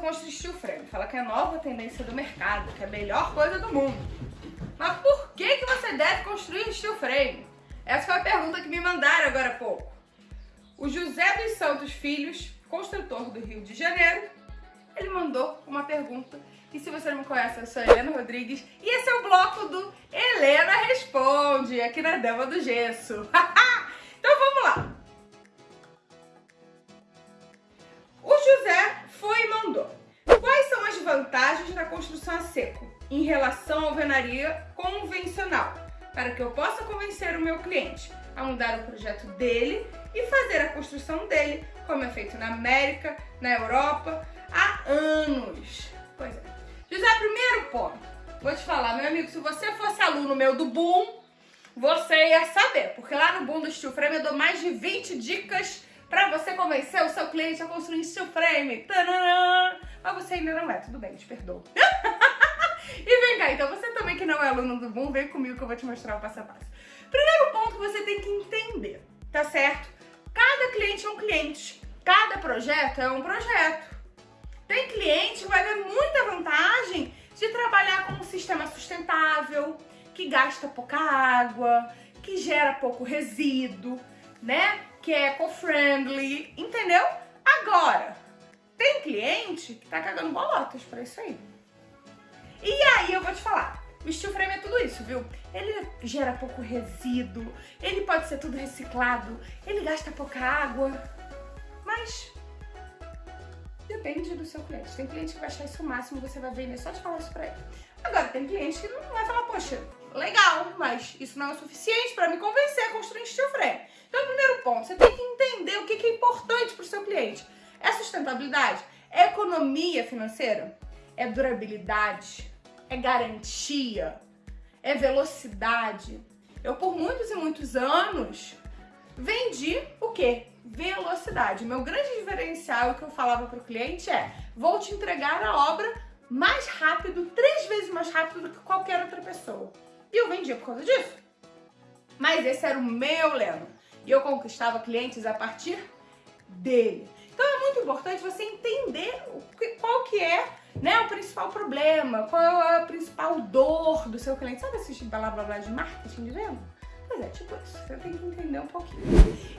você steel frame. Fala que é a nova tendência do mercado, que é a melhor coisa do mundo. Mas por que, que você deve construir steel frame? Essa foi a pergunta que me mandaram agora há pouco. O José dos Santos Filhos, construtor do Rio de Janeiro, ele mandou uma pergunta. E se você não me conhece, eu sou Helena Rodrigues e esse é o bloco do Helena Responde, aqui na Dama do Gesso. então vamos construção a seco em relação à alvenaria convencional? Para que eu possa convencer o meu cliente a mudar o projeto dele e fazer a construção dele, como é feito na América, na Europa, há anos. Pois é. José, primeiro ponto. Vou te falar, meu amigo, se você fosse aluno meu do Boom, você ia saber. Porque lá no Boom do Steel Frame eu dou mais de 20 dicas para você convencer o seu cliente a construir steel frame. Mas você ainda não é, tudo bem, te perdoo. e vem cá, então você também que não é aluno do Boom, vem comigo que eu vou te mostrar o passo a passo. Primeiro ponto que você tem que entender, tá certo? Cada cliente é um cliente, cada projeto é um projeto. Tem cliente que vai ver muita vantagem de trabalhar com um sistema sustentável, que gasta pouca água, que gera pouco resíduo, né? Que é eco-friendly, entendeu? Agora, tem cliente que tá cagando bolotas pra isso aí. E aí eu vou te falar, o steel frame é tudo isso, viu? Ele gera pouco resíduo, ele pode ser tudo reciclado, ele gasta pouca água, mas Depende do seu cliente. Tem cliente que vai achar isso o máximo, você vai vender só de falar isso pra ele. Agora, tem cliente que não vai falar, poxa, legal, mas isso não é o suficiente para me convencer a construir um steel frame. Então, primeiro ponto, você tem que entender o que é importante para o seu cliente. Sustentabilidade? Economia financeira? É durabilidade? É garantia? É velocidade? Eu, por muitos e muitos anos, vendi o quê? velocidade. Meu grande diferencial, que eu falava para o cliente é, vou te entregar a obra mais rápido, três vezes mais rápido do que qualquer outra pessoa. E eu vendia por causa disso. Mas esse era o meu lema. E eu conquistava clientes a partir dele. Muito importante você entender qual que é né, o principal problema, qual é a principal dor do seu cliente. Sabe esses blá blá blá de marketing de venda? Pois é, tipo isso, você tem que entender um pouquinho.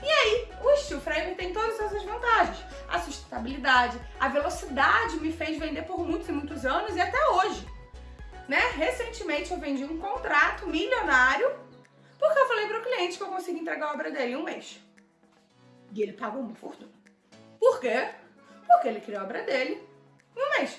E aí, o steel frame tem todas essas vantagens. A sustentabilidade, a velocidade me fez vender por muitos e muitos anos e até hoje. Né? Recentemente eu vendi um contrato milionário porque eu falei para o cliente que eu consegui entregar a obra dele em um mês. E ele pagou uma fortuna. Por quê? Porque ele criou a obra dele um mês.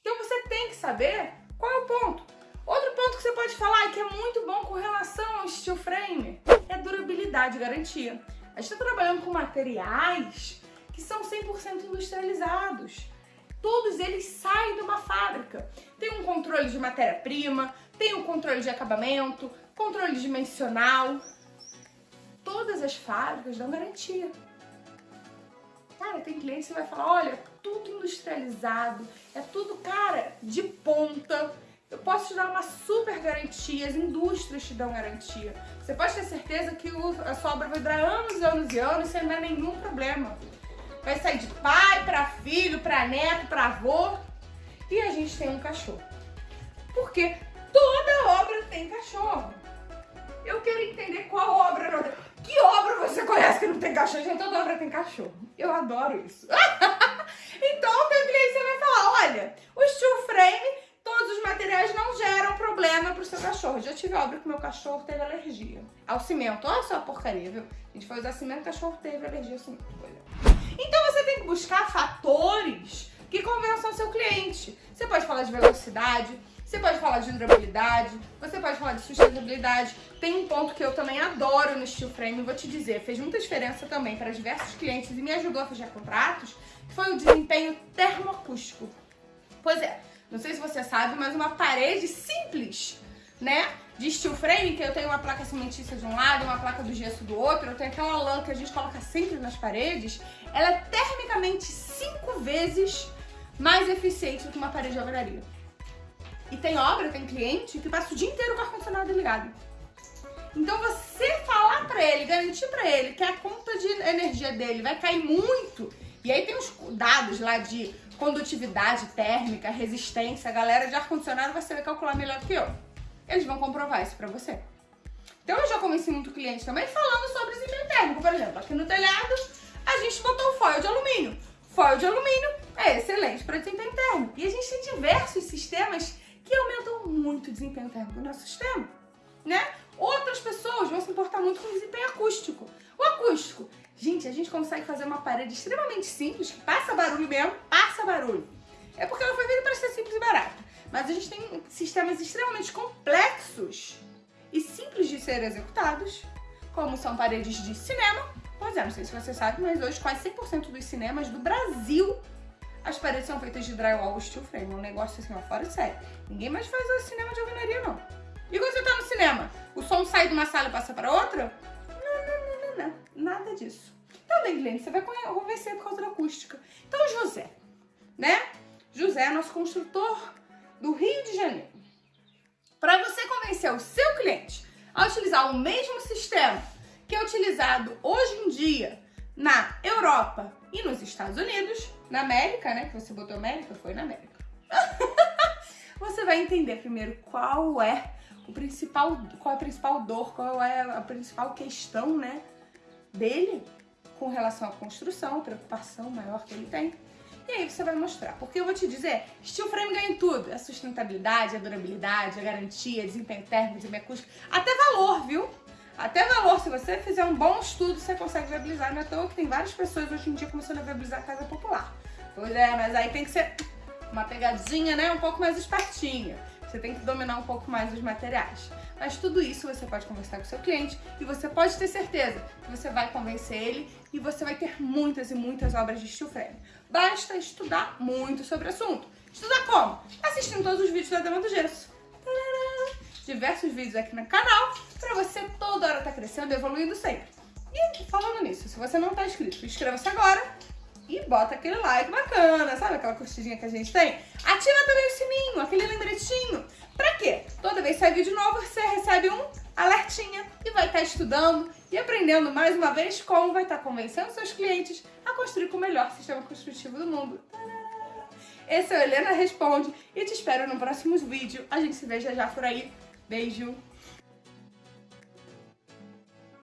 Então você tem que saber qual é o ponto. Outro ponto que você pode falar e que é muito bom com relação ao steel frame é durabilidade e garantia. A gente está trabalhando com materiais que são 100% industrializados. Todos eles saem de uma fábrica. Tem um controle de matéria-prima, tem um controle de acabamento, controle dimensional. Todas as fábricas dão garantia. Cara, tem cliente que vai falar, olha, tudo industrializado, é tudo, cara, de ponta eu posso te dar uma super garantia, as indústrias te dão garantia. Você pode ter certeza que a sua obra vai durar anos e anos e anos sem dar nenhum problema. Vai sair de pai para filho, para neto, para avô. E a gente tem um cachorro. Porque toda obra tem cachorro. Eu quero entender qual obra. Que obra você conhece que não tem cachorro? Gente, toda obra tem cachorro. Eu adoro isso. então, o meu cliente vai falar, olha, o steel frame Todos os materiais não geram problema pro seu cachorro. Já tive obra que meu cachorro teve alergia ao cimento. Olha só a porcaria, viu? A gente foi usar cimento, o cachorro teve alergia ao cimento. Então você tem que buscar fatores que convençam seu cliente. Você pode falar de velocidade, você pode falar de durabilidade, você pode falar de sustentabilidade. Tem um ponto que eu também adoro no steel frame, vou te dizer, fez muita diferença também para diversos clientes e me ajudou a fechar contratos, foi o desempenho termoacústico. Pois é, não sei se você sabe, mas uma parede simples, né? De steel frame, que eu tenho uma placa cimentícia de um lado, uma placa do gesso do outro, eu tenho aquela lã que a gente coloca sempre nas paredes, ela é termicamente cinco vezes mais eficiente do que uma parede de alvenaria. E tem obra, tem cliente que passa o dia inteiro com o ar-condicionado ligado. Então você falar pra ele, garantir pra ele que a conta de energia dele vai cair muito E aí tem os dados lá de condutividade térmica, resistência. A galera de ar-condicionado vai saber calcular melhor que eu. Eles vão comprovar isso pra você. Então eu já convenci muito cliente também falando sobre desempenho térmico. Por exemplo, aqui no telhado a gente botou foil de alumínio. Foil de alumínio é excelente para desempenho térmico. E a gente tem diversos sistemas que aumentam muito o desempenho térmico do nosso sistema, né? Outras pessoas vão se importar muito com o desempenho acústico. O acústico, gente, a gente consegue fazer uma parede extremamente simples, que passa barulho mesmo, passa barulho. É porque ela foi feita para ser simples e barata. Mas a gente tem sistemas extremamente complexos e simples de ser executados, como são paredes de cinema. Pois é, não sei se você sabe, mas hoje quase 100% dos cinemas do Brasil as paredes são feitas de drywall steel frame, um negócio assim, ó, fora de série. Ninguém mais faz o cinema de alvenaria, não. E quando você tá no cinema, o som sai de uma sala e passa para outra? Não, não, não, não, não. Nada disso. Também, Glenn, você vai convencer por causa da acústica. Então, José, né? José é nosso construtor do Rio de Janeiro. Para você convencer o seu cliente a utilizar o mesmo sistema que é utilizado hoje em dia na Europa e nos Estados Unidos, na América, né? Que você botou América, foi na América. você vai entender primeiro qual é o principal, qual é a principal dor, qual é a principal questão, né, dele com relação à construção, preocupação maior que ele tem. E aí você vai mostrar. Porque eu vou te dizer, steel frame ganha em tudo. A sustentabilidade, a durabilidade, a garantia, desempenho térmico, desempenho acústico, até valor, viu? Até valor, se você fizer um bom estudo, você consegue viabilizar. Não é toa que tem várias pessoas hoje em dia começando a viabilizar a casa popular. Pois é, mas aí tem que ser uma pegadinha, né? Um pouco mais espertinha. Você tem que dominar um pouco mais os materiais. Mas tudo isso você pode conversar com o seu cliente e você pode ter certeza que você vai convencer ele e você vai ter muitas e muitas obras de steel frame. Basta estudar muito sobre o assunto. Estudar como? Assistindo todos os vídeos da Dama do Gesso. Diversos vídeos aqui no canal para você toda hora estar tá crescendo e evoluindo sempre. E falando nisso, se você não está inscrito, inscreva-se agora e bota aquele like bacana, sabe aquela curtidinha que a gente tem? Ativa também o sininho, aquele lembretinho. Pra quê? Toda vez que sai vídeo novo, você recebe um alertinha e vai estar tá estudando e aprendendo mais uma vez como vai estar tá convencendo seus clientes a construir com o melhor sistema construtivo do mundo. Esse é o Helena Responde e te espero no próximo vídeo. A gente se vê já já por aí. Beijo!